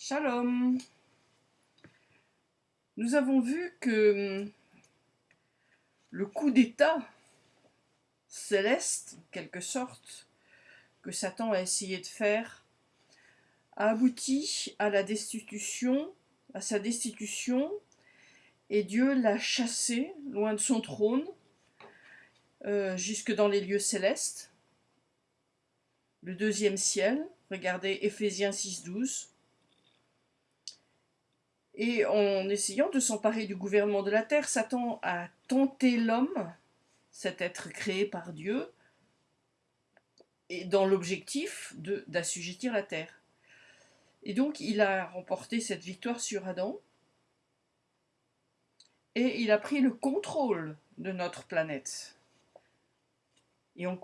Shalom. Nous avons vu que hum, le coup d'État céleste, en quelque sorte, que Satan a essayé de faire, a abouti à la destitution, à sa destitution, et Dieu l'a chassé loin de son trône, euh, jusque dans les lieux célestes, le deuxième ciel. Regardez Éphésiens 6.12. Et en essayant de s'emparer du gouvernement de la terre, Satan a tenté l'homme, cet être créé par Dieu, et dans l'objectif d'assujettir la terre. Et donc il a remporté cette victoire sur Adam, et il a pris le contrôle de notre planète. Et en,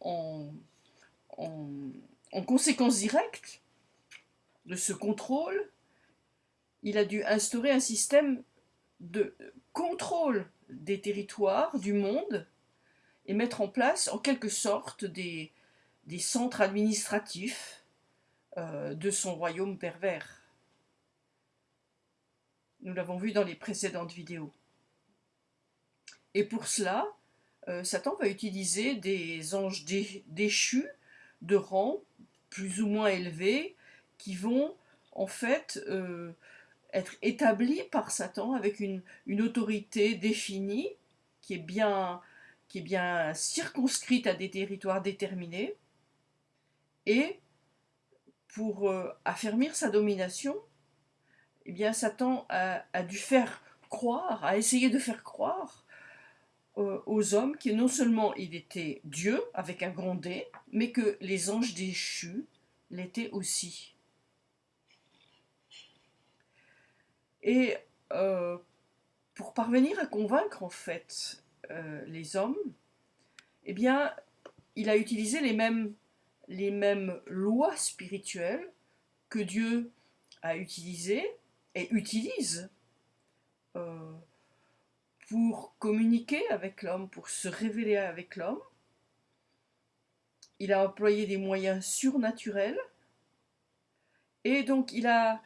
en, en conséquence directe de ce contrôle, il a dû instaurer un système de contrôle des territoires, du monde, et mettre en place en quelque sorte des, centres administratifs euh, de son royaume pervers. Nous l'avons vu dans les précédentes vidéos. Et pour cela, euh, Satan va utiliser des anges déchus de rang plus ou moins élevés qui vont en fait euh, être établi par Satan avec une, autorité définie qui est, bien, circonscrite à des territoires déterminés et pour euh, affermir sa domination, eh bien Satan a, dû faire croire, a essayé de faire croire euh, aux hommes que non seulement il était Dieu avec un grand D, mais que les anges déchus l'étaient aussi. Et euh, pour parvenir à convaincre en fait euh, les hommes, eh bien, il a utilisé les mêmes, les mêmes lois spirituelles que Dieu a utilisées et utilise euh, pour communiquer avec l'homme, pour se révéler avec l'homme. Il a employé des moyens surnaturels et donc il a,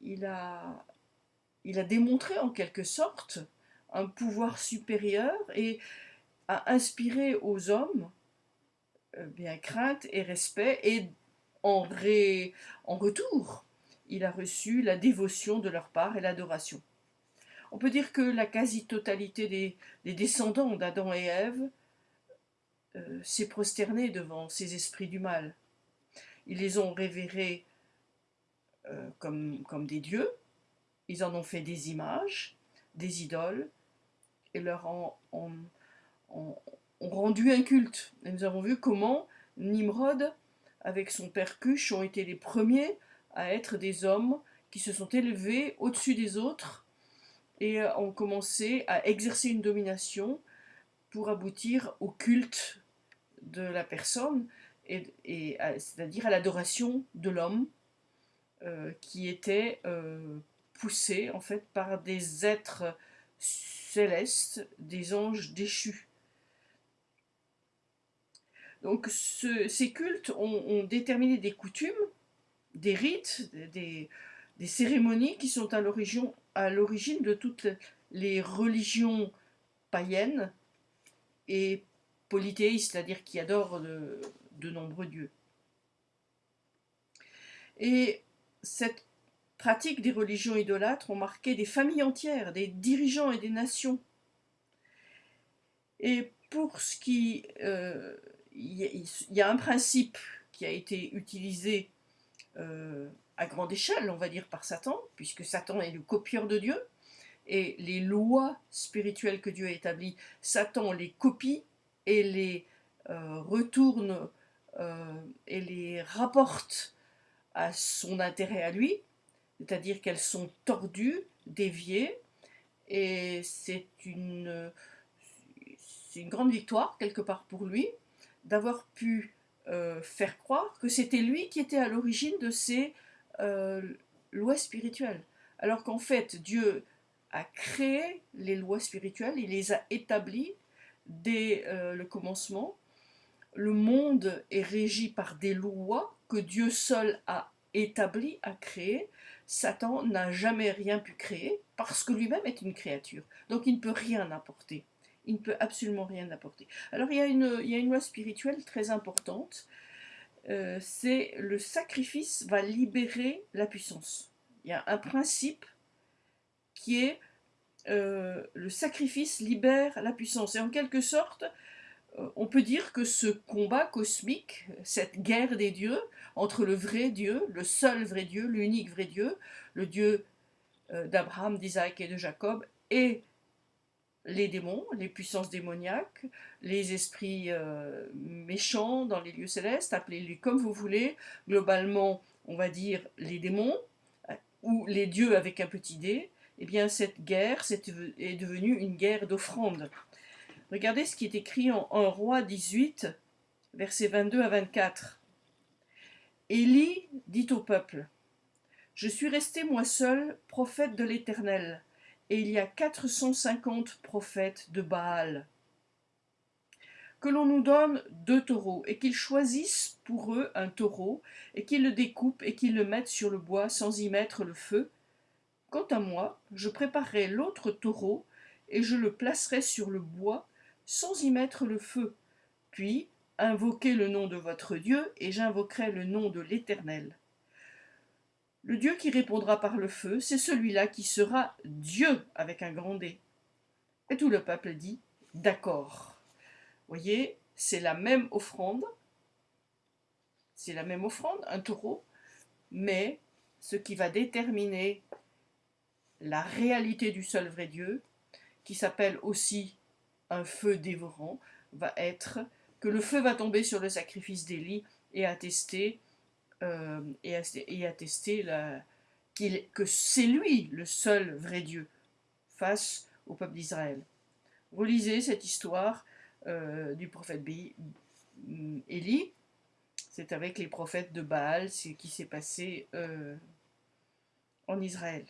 il a il a démontré en quelque sorte un pouvoir supérieur et a inspiré aux hommes euh, bien crainte et respect et en, retour, il a reçu la dévotion de leur part et l'adoration. On peut dire que la quasi-totalité des, descendants d'Adam et Ève euh, s'est prosternée devant ces esprits du mal. Ils les ont révérés euh, comme des dieux, ils en ont fait des images, des idoles, et leur ont, rendu un culte. Et nous avons vu comment Nimrod, avec son père Cush, ont été les premiers à être des hommes qui se sont élevés au-dessus des autres et ont commencé à exercer une domination pour aboutir au culte de la personne, et, c'est-à-dire à, l'adoration de l'homme euh, qui était euh, poussés en fait par des êtres célestes, des anges déchus. Donc ces cultes ont, déterminé des coutumes, des rites, des, cérémonies qui sont à l'origine de toutes les religions païennes et polythéistes, c'est-à-dire qui adorent de, de nombreux dieux. Et cette pratiques des religions idolâtres ont marqué des familles entières, des dirigeants et des nations. Et pour ce qui... Il euh, y, a un principe qui a été utilisé euh, à grande échelle, on va dire, par Satan, puisque Satan est le copieur de Dieu, et les lois spirituelles que Dieu a établies, Satan les copie et les euh, retourne et les rapporte à son intérêt à lui, c'est-à-dire qu'elles sont tordues, déviées, et c'est une, une grande victoire quelque part pour lui d'avoir pu euh, faire croire que c'était lui qui était à l'origine de ces euh, lois spirituelles. Alors qu'en fait, Dieu a créé les lois spirituelles, il les a établies dès euh, le commencement. Le monde est régi par des lois que Dieu seul a établi à créer. Satan n'a jamais rien pu créer parce que lui-même est une créature. Donc il ne peut rien apporter. Il ne peut absolument rien apporter. Alors il y a une, loi spirituelle très importante. Euh, c'est le sacrifice va libérer la puissance. Il y a un principe qui est euh, le sacrifice libère la puissance. Et en quelque sorte, on peut dire que ce combat cosmique, cette guerre des dieux, entre le vrai Dieu, le seul vrai Dieu, l'unique vrai Dieu, le Dieu euh, d'Abraham, d'Isaac et de Jacob, et les démons, les puissances démoniaques, les esprits méchants dans les lieux célestes, appelez-les comme vous voulez, globalement, on va dire les démons, ou les dieux avec un petit d, eh bien cette guerre est devenue une guerre d'offrande. Regardez ce qui est écrit en 1 Roi 18, versets 22 à 24. Élie dit au peuple, Je suis resté moi seul prophète de l'Éternel, et il y a 450 prophètes de Baal. Que l'on nous donne deux taureaux, et qu'ils choisissent pour eux un taureau, et qu'ils le découpent et qu'ils le mettent sur le bois sans y mettre le feu, Quant à moi, je préparerai l'autre taureau, et je le placerai sur le bois, sans y mettre le feu. Puis, invoquez le nom de votre Dieu, et j'invoquerai le nom de l'Éternel. Le Dieu qui répondra par le feu, c'est celui-là qui sera Dieu avec un grand D. Et tout le peuple dit D'accord. Voyez, c'est la même offrande, c'est la même offrande, un taureau, mais ce qui va déterminer la réalité du seul vrai Dieu, qui s'appelle aussi un feu dévorant, va être que le feu va tomber sur le sacrifice d'Élie et attester, euh, et, attester la, que c'est lui le seul vrai Dieu face au peuple d'Israël. Relisez cette histoire euh, du prophète Élie. C'est avec les prophètes de Baal, ce qui s'est passé euh, en Israël.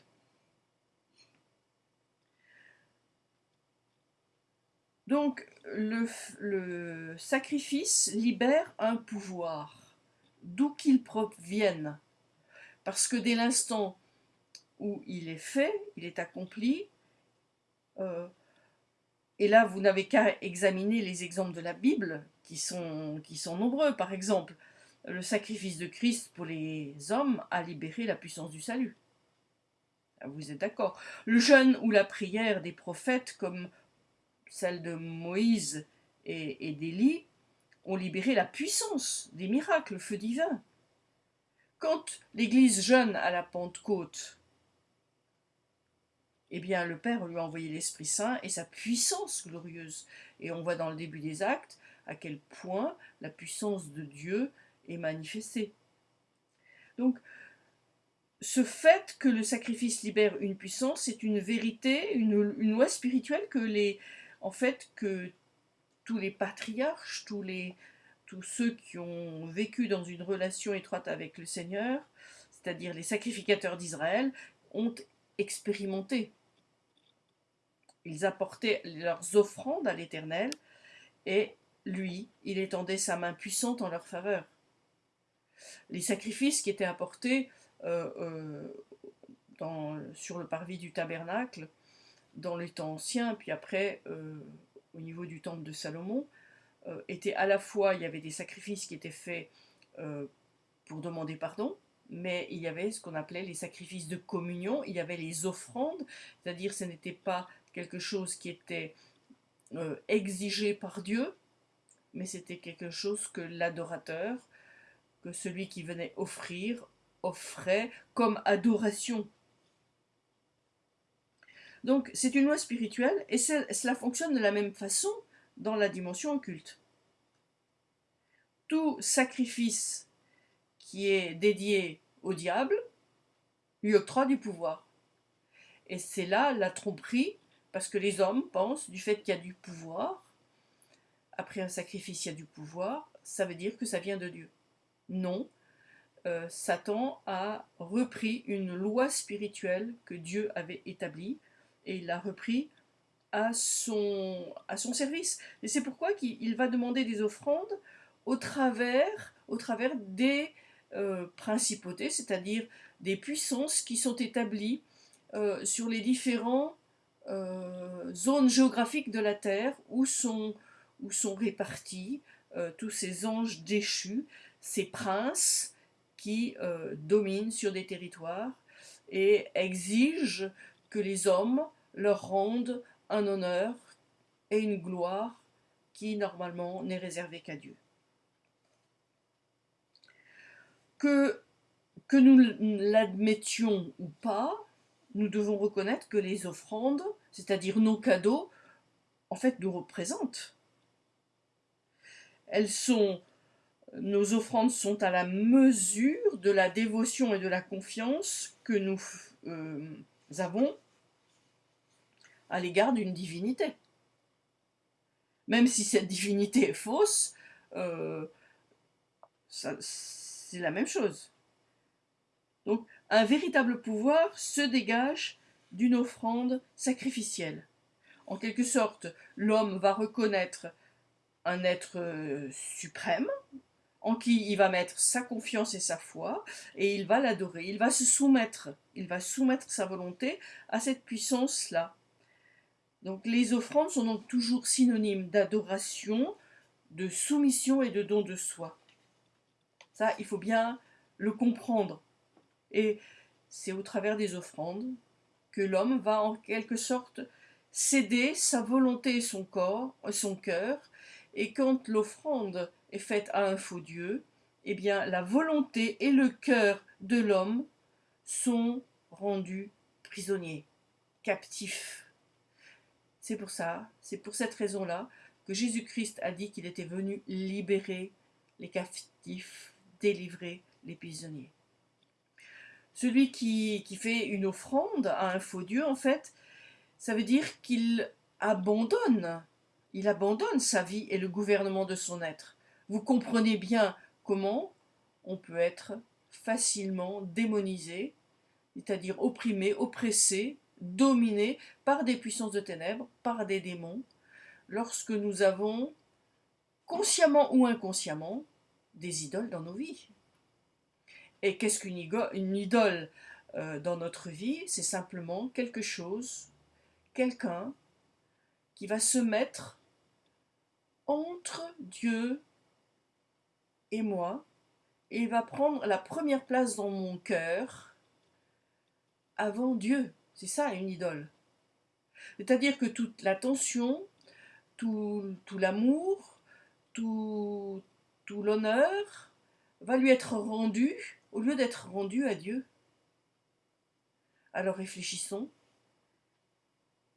Donc, le, sacrifice libère un pouvoir, d'où qu'il provienne. Parce que dès l'instant où il est fait, il est accompli, euh, et là vous n'avez qu'à examiner les exemples de la Bible, qui sont, qui sont nombreux. Par exemple, le sacrifice de Christ pour les hommes a libéré la puissance du salut. Vous êtes d'accord Le jeûne ou la prière des prophètes, comme celle de Moïse et, d'Élie, ont libéré la puissance des miracles, le feu divin. Quand l'Église jeûne à la Pentecôte, eh bien le Père lui a envoyé l'Esprit Saint et sa puissance glorieuse. Et on voit dans le début des actes à quel point la puissance de Dieu est manifestée. Donc, ce fait que le sacrifice libère une puissance, c'est une vérité, une, une, loi spirituelle que les, en fait que tous les patriarches, tous, ceux qui ont vécu dans une relation étroite avec le Seigneur, c'est-à-dire les sacrificateurs d'Israël, ont expérimenté. Ils apportaient leurs offrandes à l'Éternel et lui, il étendait sa main puissante en leur faveur. Les sacrifices qui étaient apportés euh, euh, sur le parvis du tabernacle dans les temps anciens, puis après euh, au niveau du temple de Salomon, euh, était à la fois, il y avait des sacrifices qui étaient faits euh, pour demander pardon, mais il y avait ce qu'on appelait les sacrifices de communion, il y avait les offrandes, c'est-à-dire ce n'était pas quelque chose qui était exigé par Dieu, mais c'était quelque chose que l'adorateur, que celui qui venait offrir, offrait comme adoration donc c'est une loi spirituelle et cela fonctionne de la même façon dans la dimension occulte. Tout sacrifice qui est dédié au diable lui octroie du pouvoir. Et c'est là la tromperie, parce que les hommes pensent du fait qu'il y a du pouvoir, après un sacrifice il y a du pouvoir, ça veut dire que ça vient de Dieu. Non, euh, Satan a repris une loi spirituelle que Dieu avait établie, et il l'a repris à son, à son service. Et c'est pourquoi il va demander des offrandes au travers, au travers des, euh, principautés, c'est-à-dire des puissances qui sont établies euh, sur les différentes zones géographiques de la Terre où sont, où sont répartis tous ces anges déchus, ces princes qui dominent sur des territoires et exigent que les hommes leur rendent un honneur et une gloire qui normalement n'est réservée qu'à Dieu. Que, que nous l'admettions ou pas, nous devons reconnaître que les offrandes, c'est-à-dire nos cadeaux, en fait nous représentent. Elles sont, nos offrandes sont à la mesure de la dévotion et de la confiance que nous euh, avons à l'égard d'une divinité. Même si cette divinité est fausse, euh, c'est la même chose. Donc un véritable pouvoir se dégage d'une offrande sacrificielle. En quelque sorte, l'homme va reconnaître un être euh, suprême, en qui il va mettre sa confiance et sa foi, et il va l'adorer, il va se soumettre, il va soumettre sa volonté à cette puissance-là. Donc les offrandes sont donc toujours synonymes d'adoration, de soumission et de don de soi. Ça, il faut bien le comprendre. Et c'est au travers des offrandes que l'homme va en quelque sorte céder sa volonté et son corps, son cœur, et quand l'offrande est faite à un faux Dieu, eh bien la volonté et le cœur de l'homme sont rendus prisonniers, captifs. C'est pour ça, c'est pour cette raison-là que Jésus-Christ a dit qu'il était venu libérer les captifs, délivrer les prisonniers. Celui qui, qui fait une offrande à un faux Dieu, en fait, ça veut dire qu'il abandonne, il abandonne sa vie et le gouvernement de son être. Vous comprenez bien comment on peut être facilement démonisé, c'est-à-dire opprimé, oppressé, dominé par des puissances de ténèbres, par des démons, lorsque nous avons, consciemment ou inconsciemment, des idoles dans nos vies. Et qu'est-ce qu'une idole euh, dans notre vie? C'est simplement quelque chose, quelqu'un qui va se mettre entre Dieu et moi, et va prendre la première place dans mon cœur avant Dieu. C'est ça une idole. C'est-à-dire que toute l'attention, tout, l'amour, tout l'honneur va lui être rendu au lieu d'être rendu à Dieu. Alors réfléchissons.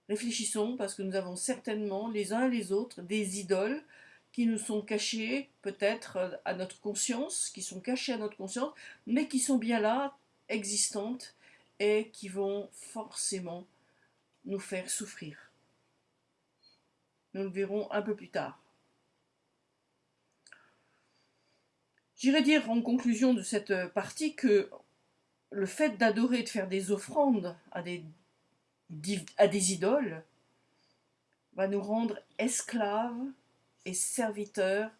Réfléchissons parce que nous avons certainement les uns et les autres des idoles qui nous sont cachées peut-être à notre conscience, qui sont cachées à notre conscience, mais qui sont bien là, existantes, et qui vont forcément nous faire souffrir. Nous le verrons un peu plus tard. J'irai dire en conclusion de cette partie que le fait d'adorer, de faire des offrandes à des, à des idoles, va nous rendre esclaves et serviteur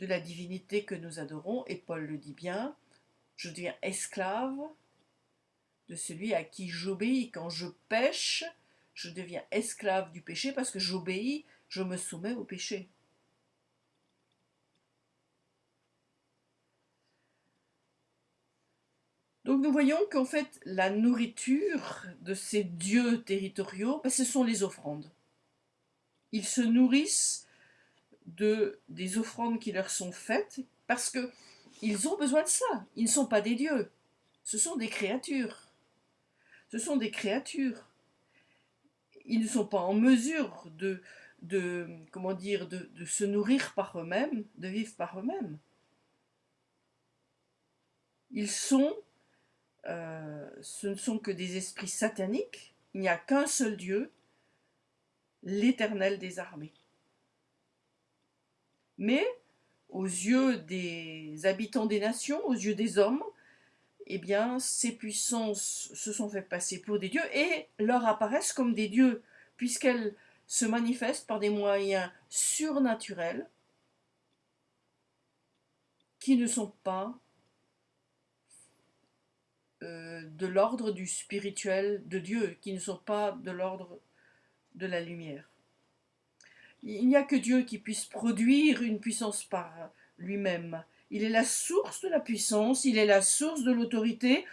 de la divinité que nous adorons, et Paul le dit bien, je deviens esclave de celui à qui j'obéis. Quand je pêche, je deviens esclave du péché parce que j'obéis, je me soumets au péché. Donc nous voyons qu'en fait la nourriture de ces dieux territoriaux, ben, ce sont les offrandes. Ils se nourrissent de, des offrandes qui leur sont faites parce que ils ont besoin de ça. Ils ne sont pas des dieux, ce sont des créatures. Ce sont des créatures. Ils ne sont pas en mesure de, comment dire, de, se nourrir par eux-mêmes, de vivre par eux-mêmes. Ils sont, euh, ce ne sont que des esprits sataniques. Il n'y a qu'un seul Dieu, l'Éternel des armées. Mais, aux yeux des habitants des nations, aux yeux des hommes, eh bien, ces puissances se sont fait passer pour des dieux et leur apparaissent comme des dieux, puisqu'elles se manifestent par des moyens surnaturels qui ne sont pas euh, de l'ordre du spirituel de Dieu, qui ne sont pas de l'ordre de la lumière. Il n'y a que Dieu qui puisse produire une puissance par lui-même. Il est la source de la puissance, il est la source de l'autorité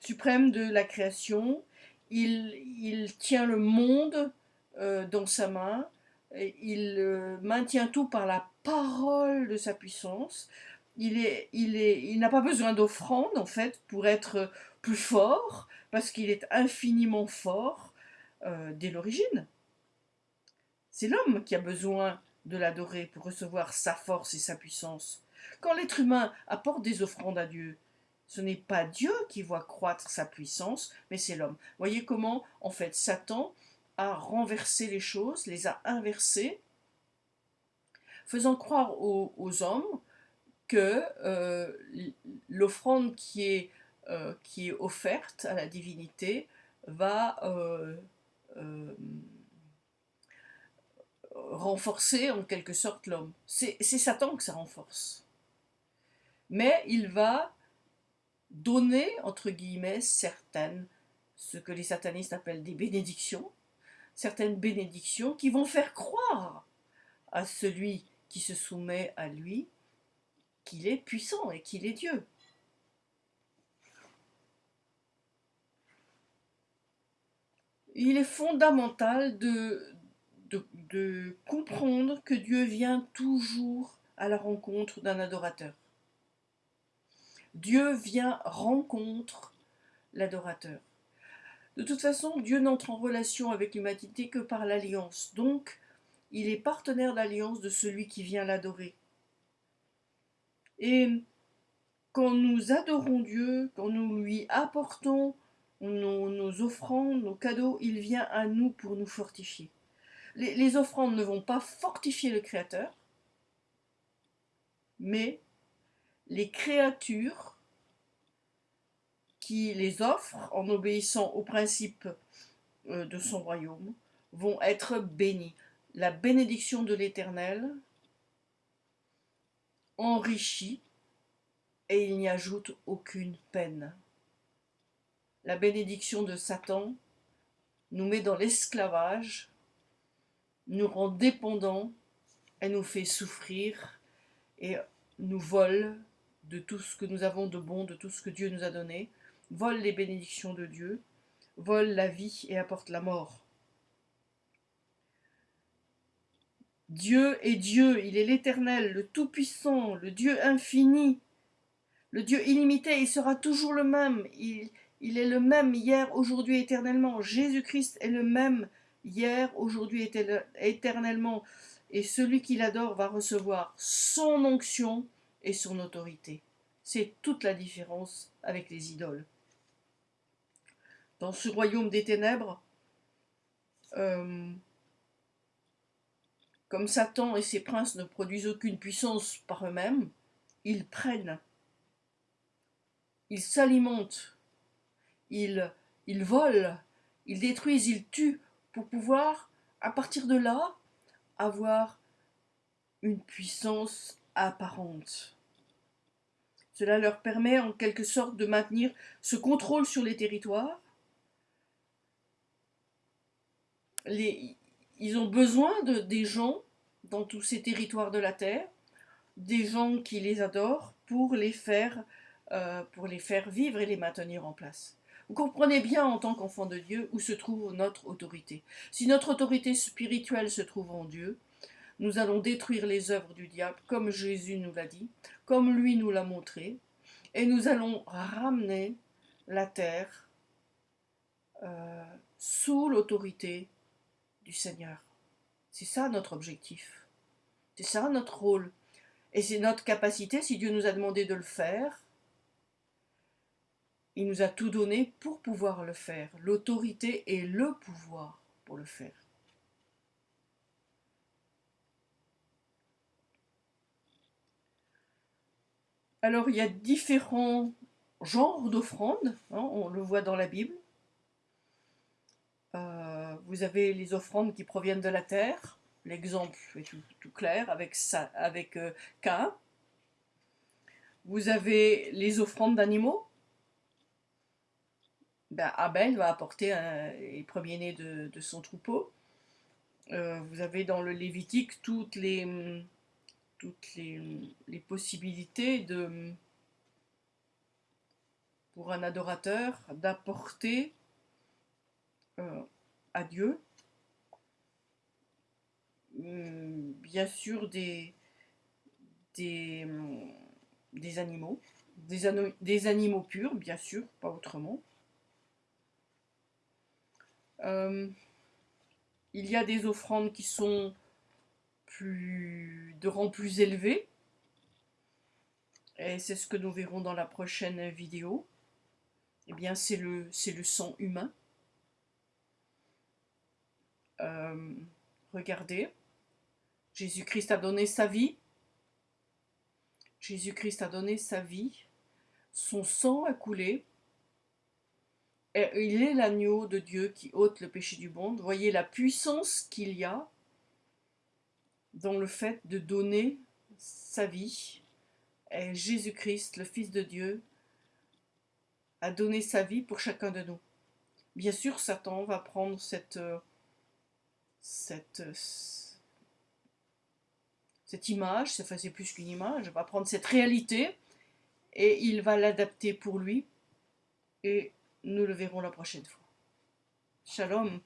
suprême de la création. Il, tient le monde euh, dans sa main. il euh, maintient tout par la parole de sa puissance. Il, est, il, est, il n'a pas besoin d'offrande, en fait, pour être plus fort, parce qu'il est infiniment fort euh, dès l'origine. C'est l'homme qui a besoin de l'adorer pour recevoir sa force et sa puissance. Quand l'être humain apporte des offrandes à Dieu, ce n'est pas Dieu qui voit croître sa puissance, mais c'est l'homme. Voyez comment, en fait, Satan a renversé les choses, les a inversées, faisant croire aux, hommes que euh, l'offrande qui est, euh, qui est offerte à la divinité va euh, renforcer en quelque sorte l'homme. C'est Satan que ça renforce. Mais il va donner, entre guillemets, certaines, ce que les satanistes appellent des bénédictions, certaines bénédictions qui vont faire croire à celui qui se soumet à lui qu'il est puissant et qu'il est Dieu. Il est fondamental de, de, comprendre que Dieu vient toujours à la rencontre d'un adorateur. Dieu vient rencontre l'adorateur. De toute façon, Dieu n'entre en relation avec l'humanité que par l'alliance. Donc, il est partenaire d'alliance de celui qui vient l'adorer. Et quand nous adorons Dieu, quand nous lui apportons nos, nos offrandes, nos cadeaux, il vient à nous pour nous fortifier les, offrandes ne vont pas fortifier le Créateur, mais les créatures qui les offrent en obéissant aux principes euh, de son royaume vont être bénies. La bénédiction de l'Éternel enrichit et il n'y ajoute aucune peine. La bénédiction de Satan nous met dans l'esclavage nous rend dépendants, elle nous fait souffrir et nous vole de tout ce que nous avons de bon, de tout ce que Dieu nous a donné, vole les bénédictions de Dieu, vole la vie et apporte la mort. Dieu est Dieu, il est l'éternel, le Tout-Puissant, le Dieu infini, le Dieu illimité, il sera toujours le même, il, est le même hier, aujourd'hui, éternellement. Jésus-Christ est le même hier, aujourd'hui, éternellement, et celui qui l'adore va recevoir son onction et son autorité. C'est toute la différence avec les idoles. Dans ce royaume des ténèbres, euh, comme Satan et ses princes ne produisent aucune puissance par eux-mêmes, ils prennent, ils s'alimentent, ils, ils volent, ils détruisent, ils tuent pour pouvoir, à partir de là, avoir une puissance apparente. Cela leur permet en quelque sorte de maintenir ce contrôle sur les territoires. Ils ont besoin de, des gens dans tous ces territoires de la terre, des gens qui les adorent pour les faire, euh, pour les faire vivre et les maintenir en place. Vous comprenez bien en tant qu'enfant de Dieu où se trouve notre autorité. Si notre autorité spirituelle se trouve en Dieu, nous allons détruire les œuvres du diable, comme Jésus nous l'a dit, comme lui nous l'a montré, et nous allons ramener la terre euh, sous l'autorité du Seigneur. C'est ça notre objectif. C'est ça notre rôle. Et c'est notre capacité, si Dieu nous a demandé de le faire, il nous a tout donné pour pouvoir le faire, l'autorité et le pouvoir pour le faire. Alors il y a différents genres d'offrandes, hein, on le voit dans la Bible. Euh, vous avez les offrandes qui proviennent de la terre, l'exemple est tout, clair avec, ça, euh, Cain. Vous avez les offrandes d'animaux, ben, Abel va apporter un, les premiers-nés de, son troupeau. Euh, vous avez dans le Lévitique toutes les, toutes les, possibilités de, pour un adorateur d'apporter euh, à Dieu hum, bien sûr des, animaux, des, des, animaux purs, bien sûr, pas autrement. Euh, il y a des offrandes qui sont de rang plus élevé. Et c'est ce que nous verrons dans la prochaine vidéo. Eh bien, c'est le, le sang humain. Euh, regardez, Jésus-Christ a donné sa vie. Jésus-Christ a donné sa vie. Son sang a coulé. Et il est l'agneau de Dieu qui ôte le péché du monde. Voyez la puissance qu'il y a dans le fait de donner sa vie. Jésus-Christ, le Fils de Dieu, a donné sa vie pour chacun de nous. Bien sûr, Satan va prendre cette, cette, cette image, c'est plus qu'une image, va prendre cette réalité et il va l'adapter pour lui et nous le verrons la prochaine fois. Shalom